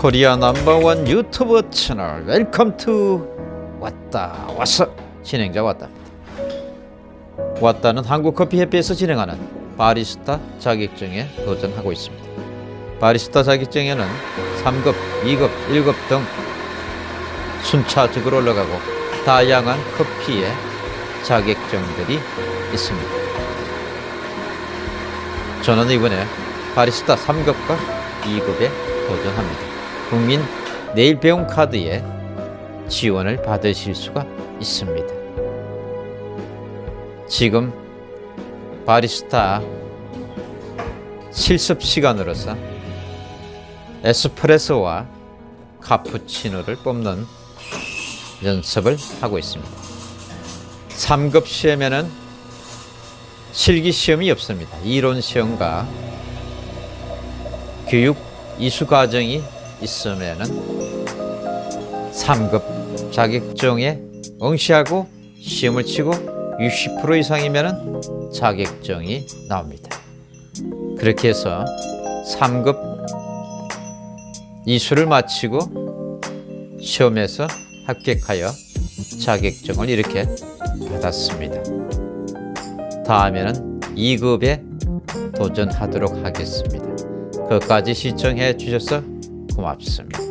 Korea number one YouTube channel. Welcome to 왔다 왔어. 진행자 왔다. 왔다는 한국커피협회에서 진행하는 바리스타 자격증에 도전하고 있습니다. 바리스타 자격증에는 3급, 2급, 1급 등 순차적으로 올라가고 다양한 커피의 자격증들이 있습니다. 저는 이번에 바리스타 3급과 2급에 도전합니다. 국민 내일 배움 카드에 지원을 받으실 수가 있습니다. 지금 바리스타 실습 시간으로서 에스프레소와 카푸치노를 뽑는 연습을 하고 있습니다. 3급 시험에는 실기 시험이 없습니다. 이론 시험과 교육 이수 과정이 있으면은 3급 자격증에 응시하고 시험을 치고 60% 이상이면은 자격증이 나옵니다. 그렇게 해서 3급 이수를 마치고 시험에서 합격하여 자격증을 이렇게 받았습니다. 다음에는 2급에 도전하도록 하겠습니다. 끝까지 시청해 주셔서 고맙습니다.